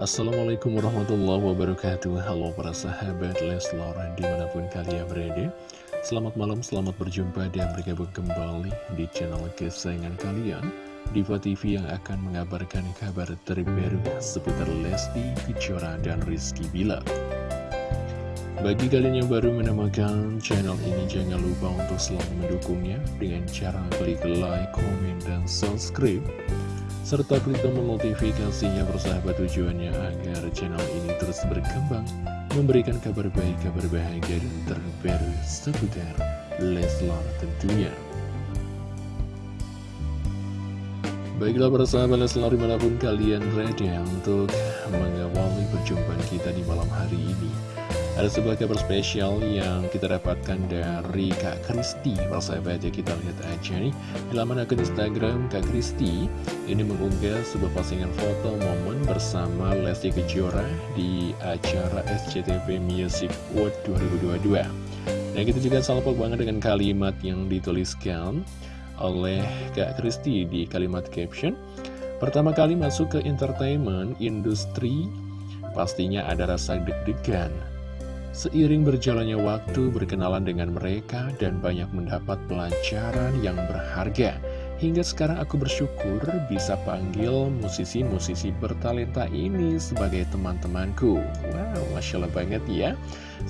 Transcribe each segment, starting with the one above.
Assalamualaikum warahmatullahi wabarakatuh. Halo para sahabat Leslar di mana pun kalian berada. Selamat malam, selamat berjumpa dan bergabung kembali di channel kesayangan kalian Diva TV yang akan mengabarkan kabar terbaru seputar Lesti, Kejora, dan Rizky Bilar. Bagi kalian yang baru menemukan channel ini jangan lupa untuk selalu mendukungnya Dengan cara klik like, komen, dan subscribe serta klik tombol notifikasinya bersahabat tujuannya agar channel ini terus berkembang, memberikan kabar baik, kabar bahagia, dan terbaru seputar Leslar tentunya. Baiklah para sahabat Leslar di mana pun kalian berada untuk mengawali perjumpaan kita di malam hari ini. Ada sebuah kabar spesial yang kita dapatkan dari Kak Kristi. Persahabat ya kita lihat aja nih. Di laman akun Instagram Kak Kristi Ini mengunggah sebuah postingan foto momen bersama Lesti Kejora Di acara SCTV Music World 2022 Nah kita juga salpok banget dengan kalimat yang dituliskan oleh Kak Kristi di kalimat caption. Pertama kali masuk ke entertainment industri Pastinya ada rasa deg-degan Seiring berjalannya waktu berkenalan dengan mereka dan banyak mendapat pelajaran yang berharga. Hingga sekarang aku bersyukur bisa panggil musisi-musisi bertalenta ini sebagai teman-temanku. Wow, Masya Allah banget ya.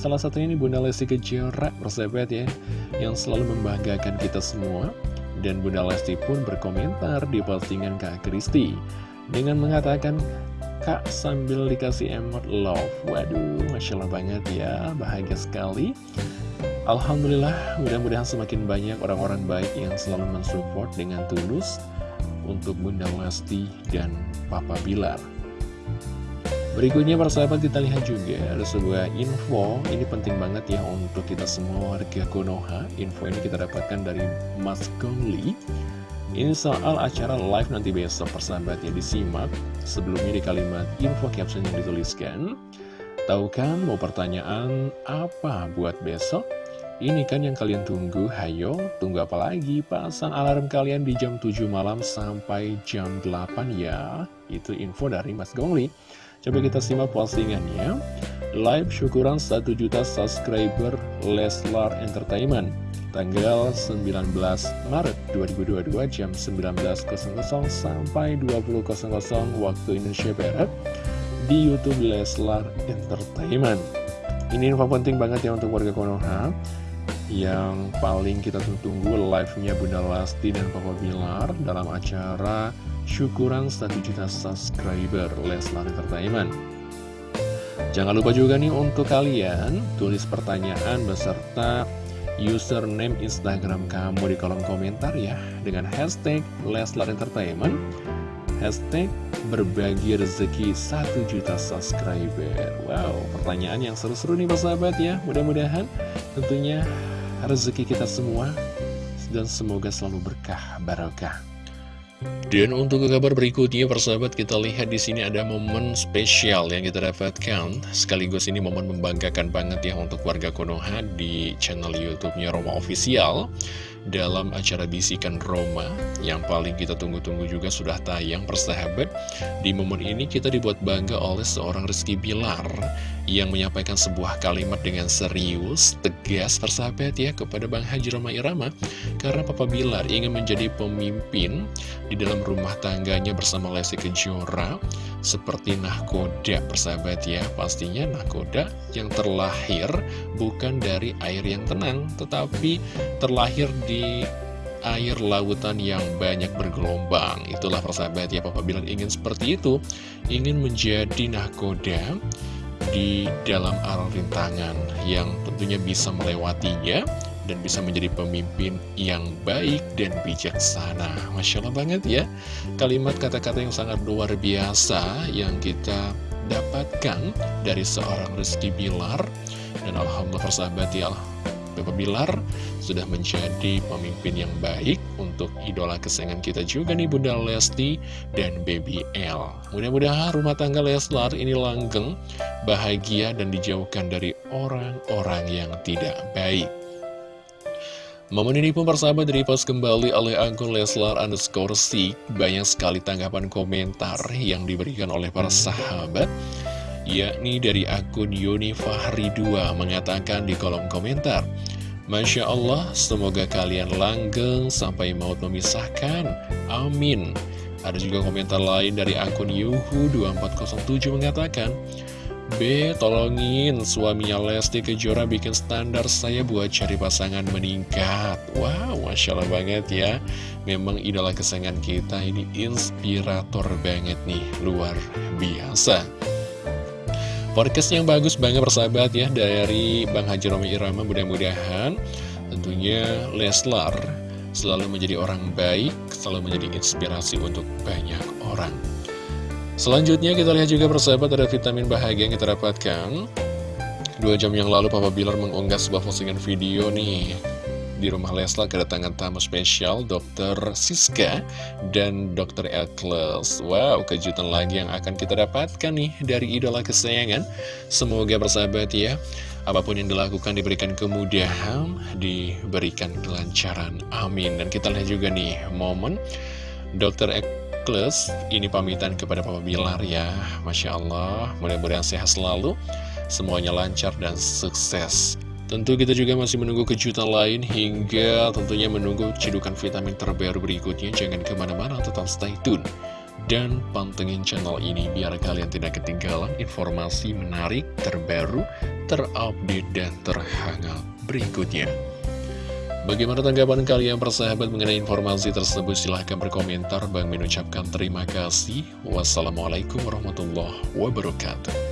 Salah satunya ini Bunda Lesti Kejora, persahabat ya, yang selalu membanggakan kita semua. Dan Bunda Lesti pun berkomentar di postingan Kak Kristi dengan mengatakan, Kak sambil dikasih emot love. Waduh, Masya Allah banget ya. Bahagia sekali. Alhamdulillah, mudah-mudahan semakin banyak orang-orang baik yang selalu mensupport dengan tulus Untuk Bunda Lesti dan Papa Bilar. Berikutnya para sahabat kita lihat juga ada sebuah info. Ini penting banget ya untuk kita semua warga Konoha. Info ini kita dapatkan dari Mas Gongli ini soal acara live nanti besok persahabat ya disimak Sebelumnya di kalimat info caption yang dituliskan. Tahu kan mau pertanyaan apa buat besok? Ini kan yang kalian tunggu, hayo tunggu apa lagi? Pasang alarm kalian di jam 7 malam sampai jam 8 ya. Itu info dari Mas Gongli. Coba kita simak postingannya Live syukuran 1 juta subscriber Leslar Entertainment tanggal 19 Maret 2022 jam 19.00 sampai 20.00 waktu Indonesia Barat di Youtube Leslar Entertainment. Ini info penting banget ya untuk warga Konoha yang paling kita tunggu live-nya Bunda Lasti dan Papa Bilar dalam acara syukuran 1 juta subscriber Leslar Entertainment. Jangan lupa juga nih untuk kalian tulis pertanyaan beserta username Instagram kamu di kolom komentar ya dengan hashtag Leslar Entertainment. Hashtag berbagi rezeki 1 juta subscriber. Wow, pertanyaan yang seru-seru nih persahabat ya. Mudah-mudahan tentunya rezeki kita semua dan semoga selalu berkah barokah dan untuk kabar berikutnya, persahabat, kita lihat di sini ada momen spesial yang kita dapatkan. Sekaligus ini momen membanggakan banget ya untuk warga Konoha di channel YouTube-nya Roma Official dalam acara Bisikan Roma. Yang paling kita tunggu-tunggu juga sudah tayang persahabat. Di momen ini kita dibuat bangga oleh seorang Rizky Bilar yang menyampaikan sebuah kalimat dengan serius tegas persahabat ya kepada Bang Haji Roma Irama. Karena Papa Bilar ingin menjadi pemimpin di dalam rumah tangganya bersama Lesti Kejora seperti nahkoda persahabat ya. Pastinya nahkoda yang terlahir bukan dari air yang tenang tetapi terlahir air lautan yang banyak bergelombang itulah persahabat ya Papa bilang ingin seperti itu ingin menjadi nahkoda di dalam arah rintangan yang tentunya bisa melewatinya dan bisa menjadi pemimpin yang baik dan bijaksana. Masya Allah banget ya, kalimat kata-kata yang sangat luar biasa yang kita dapatkan dari seorang Rizky Bilar. Dan Alhamdulillah persahabat ya, Bapak Bilar sudah menjadi pemimpin yang baik untuk idola kesayangan kita juga nih Bunda Lesti dan Baby L. Mudah-mudahan rumah tangga Leslar ini langgeng, bahagia dan dijauhkan dari orang-orang yang tidak baik. Momen ini pun persahabat dari post kembali oleh akun Leslar underscore Sik Banyak sekali tanggapan komentar yang diberikan oleh para sahabat Yakni dari akun Yuni Fahri 2 mengatakan di kolom komentar Masya Allah, semoga kalian langgeng sampai maut memisahkan. Amin. Ada juga komentar lain dari akun Yuhu2407 mengatakan B. Tolongin suaminya Lesti Kejora bikin standar saya buat cari pasangan meningkat. Wow, Masya Allah banget ya. Memang idola kesayangan kita ini inspirator banget nih Luar biasa Podcast yang bagus banget persahabat ya Dari Bang Haji Romi Irama mudah-mudahan Tentunya Leslar selalu menjadi orang baik Selalu menjadi inspirasi untuk banyak orang. Selanjutnya kita lihat juga persahabat ada vitamin bahagia yang kita dapatkan. Dua jam yang lalu Papa Bilar mengunggah sebuah postingan video nih Di rumah Leslar kedatangan tamu spesial Dr. Siska dan Dr. Ekles Wow, kejutan lagi yang akan kita dapatkan nih dari idola kesayangan Semoga persahabat ya Apa pun yang dilakukan diberikan kemudahan, diberikan kelancaran. Amin. Dan kita lihat juga nih momen Dr. Plus ini pamitan kepada Papa Bilar ya Masya Allah mudah-mudahan sehat selalu semuanya lancar dan sukses Tentu kita juga masih menunggu kejutan lain hingga tentunya menunggu cedukan vitamin terbaru berikutnya. Jangan ke mana-mana, tetap stay tune. Dan pantengin channel ini biar kalian tidak ketinggalan informasi menarik, terbaru, terupdate, dan terhangat berikutnya. Bagaimana tanggapan kalian persahabat mengenai informasi tersebut? Silahkan berkomentar. Bang mengucapkan terima kasih. Wassalamualaikum warahmatullahi wabarakatuh.